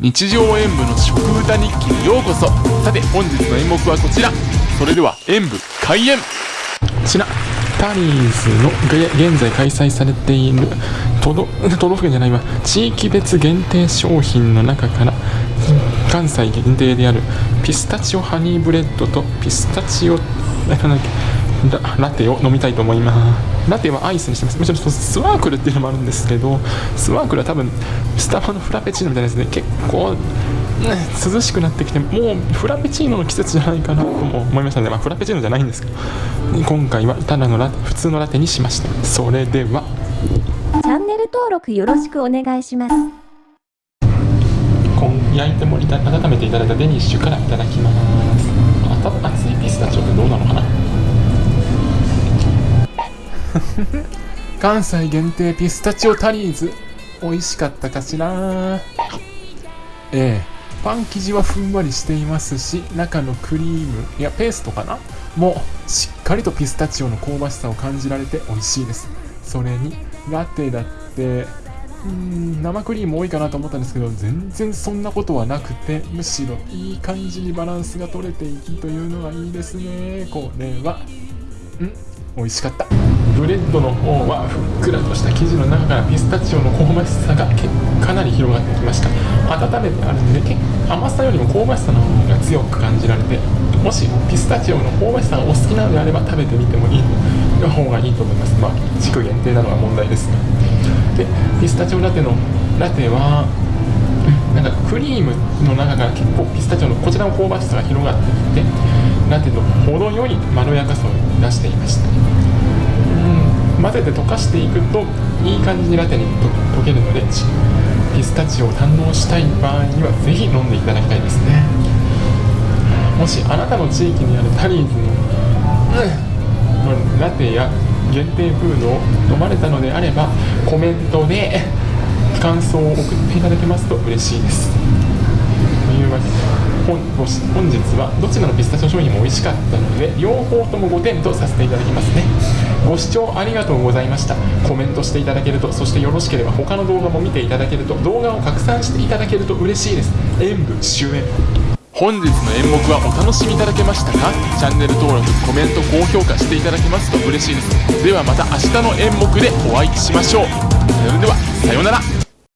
日常演舞の食歌日記にようこそ。さて本日の演目はこちら。それでは演舞開演。こちらタリーズの現在開催されている 都道府県じゃないわ。地域別限定商品の中から関西限定であるピスタチオハニーブレッドとピスタチオラテを飲みたいと思います。ラテはアイスにしてますもちろんスワークルっていうのもあるんですけどスワークルは多分スタバのフラペチーノみたいなやつで結構、ね、涼しくなってきてもうフラペチーノの季節じゃないかなとも思いましたので、まあ、フラペチーノじゃないんですけど今回はただのラテ普通のラテにしました。それでは。チャンネル登録よろしくお願いします。焼いてもりた温めていただいたデニッシュからいただきます。熱いピスタチオってどうなのかな 関西限定ピスタチオタリーズ美味しかったかしら？ええ。パン生地はふんわりしていますし中のクリームいやペーストかな？もうしっかりとピスタチオの香ばしさを感じられて美味しいです。それにラテだってうん生クリーム多いかなと思ったんですけど全然そんなことはなくてむしろいい感じにバランスが取れていきというのがいいですね。これは。うん？美味しかった。ブレッドの方はふっくらとした生地の中からピスタチオの香ばしさがかなり広がってきました。温めてあるんで甘さよりも香ばしさの方が強く感じられてもしピスタチオの香ばしさがお好きなのであれば食べてみてもいい方がいいと思います。まあ地区限定なのは問題ですがでピスタチオラテのラテはなんかクリームの中から結構ピスタチオのこちらの香ばしさが広がってきてラテと程よいまろやかさを出していました。混ぜて溶かしていくといい感じにラテに溶けるのでピスタチオを堪能したい場合にはぜひ飲んでいただきたいですね。もしあなたの地域にあるタリーズの、うん、ラテや限定フードを飲まれたのであればコメントで感想を送っていただけますと嬉しいです。というわけで本本日はどちらのピスタチオ商品も美味しかったので両方とも5点とさせていただきますね。ご視聴ありがとうございました。コメントしていただけるとそしてよろしければ他の動画も見ていただけると動画を拡散していただけると嬉しいです。演舞終演。本日の演目はお楽しみいただけましたか？チャンネル登録コメント高評価していただけますと嬉しいです。ではまた明日の演目でお会いしましょう。それではさようなら。